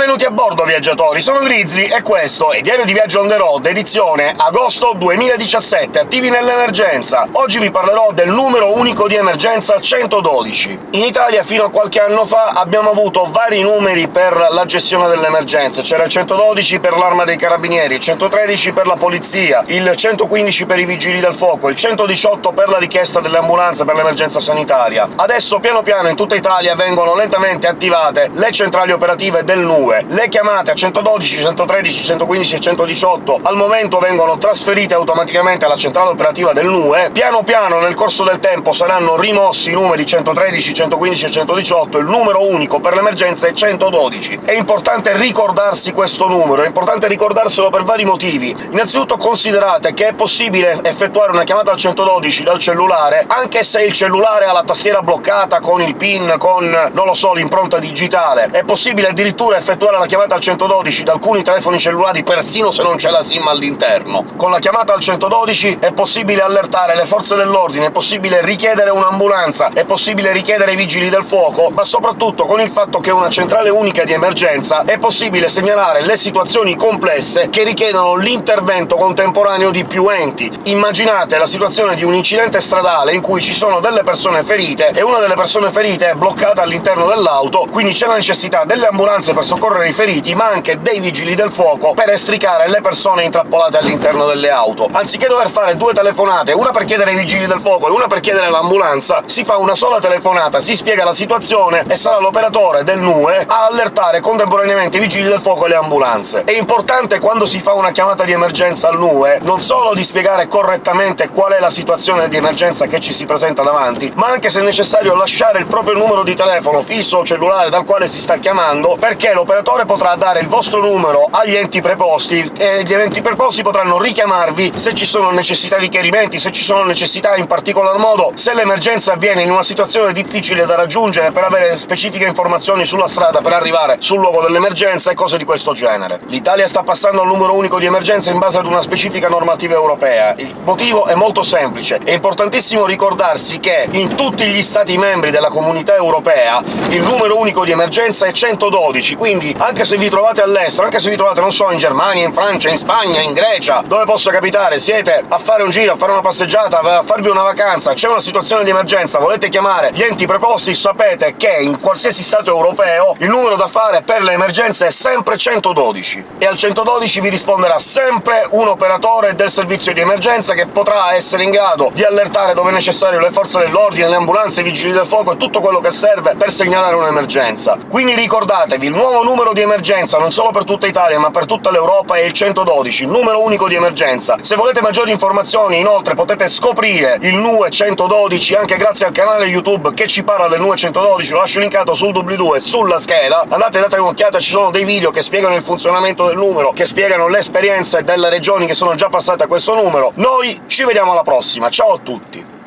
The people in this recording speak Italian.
Benvenuti a bordo, viaggiatori! Sono Grizzly e questo è Diario di Viaggio on the road, edizione agosto 2017, attivi nell'emergenza. Oggi vi parlerò del numero unico di emergenza 112. In Italia, fino a qualche anno fa, abbiamo avuto vari numeri per la gestione dell'emergenza. C'era il 112 per l'Arma dei Carabinieri, il 113 per la Polizia, il 115 per i Vigili del Fuoco, il 118 per la richiesta delle ambulanze per l'emergenza sanitaria. Adesso, piano piano, in tutta Italia vengono lentamente attivate le centrali operative del NUE, 2. Le chiamate a 112, 113, 115 e 118 al momento vengono trasferite automaticamente alla centrale operativa del NUE, piano piano nel corso del tempo saranno rimossi i numeri 113, 115 e 118, il numero unico per l'emergenza è 112. È importante ricordarsi questo numero, è importante ricordarselo per vari motivi. Innanzitutto considerate che è possibile effettuare una chiamata al 112 dal cellulare, anche se il cellulare ha la tastiera bloccata con il PIN, con, non lo so, l'impronta digitale. È possibile addirittura effettuare effettuare la chiamata al 112 da alcuni telefoni cellulari persino se non c'è la SIM all'interno. Con la chiamata al 112 è possibile allertare le forze dell'ordine, è possibile richiedere un'ambulanza, è possibile richiedere i vigili del fuoco, ma soprattutto con il fatto che è una centrale unica di emergenza è possibile segnalare le situazioni complesse che richiedono l'intervento contemporaneo di più enti. Immaginate la situazione di un incidente stradale in cui ci sono delle persone ferite e una delle persone ferite è bloccata all'interno dell'auto, quindi c'è la necessità delle ambulanze per soccorrere i feriti, ma anche dei vigili del fuoco per estricare le persone intrappolate all'interno delle auto. Anziché dover fare due telefonate, una per chiedere ai vigili del fuoco e una per chiedere l'ambulanza, si fa una sola telefonata, si spiega la situazione e sarà l'operatore del NUE a allertare contemporaneamente i vigili del fuoco e le ambulanze. È importante quando si fa una chiamata di emergenza al NUE non solo di spiegare correttamente qual è la situazione di emergenza che ci si presenta davanti, ma anche se necessario lasciare il proprio numero di telefono fisso o cellulare dal quale si sta chiamando, perché l'operatore potrà dare il vostro numero agli enti preposti, e gli enti preposti potranno richiamarvi se ci sono necessità di chiarimenti, se ci sono necessità in particolar modo se l'emergenza avviene in una situazione difficile da raggiungere per avere specifiche informazioni sulla strada per arrivare sul luogo dell'emergenza e cose di questo genere. L'Italia sta passando al numero unico di emergenza in base ad una specifica normativa europea. Il motivo è molto semplice. È importantissimo ricordarsi che in tutti gli Stati membri della Comunità Europea il numero unico di emergenza è 112, quindi quindi anche se vi trovate all'estero, anche se vi trovate, non so, in Germania, in Francia, in Spagna, in Grecia, dove possa capitare, siete a fare un giro, a fare una passeggiata, a farvi una vacanza, c'è una situazione di emergenza, volete chiamare gli enti preposti, sapete che in qualsiasi Stato europeo il numero da fare per le emergenze è sempre 112, e al 112 vi risponderà sempre un operatore del servizio di emergenza che potrà essere in grado di allertare dove è necessario le forze dell'ordine, le ambulanze, i vigili del fuoco e tutto quello che serve per segnalare un'emergenza. Quindi ricordatevi, il nuovo numero di emergenza, non solo per tutta Italia ma per tutta l'Europa, è il 112, numero unico di emergenza. Se volete maggiori informazioni, inoltre, potete scoprire il NUE 112 anche grazie al canale YouTube che ci parla del NUE 112, lo lascio linkato sul doobly-doo e sulla scheda. Andate e date un'occhiata, ci sono dei video che spiegano il funzionamento del numero, che spiegano le esperienze delle regioni che sono già passate a questo numero. Noi ci vediamo alla prossima, ciao a tutti!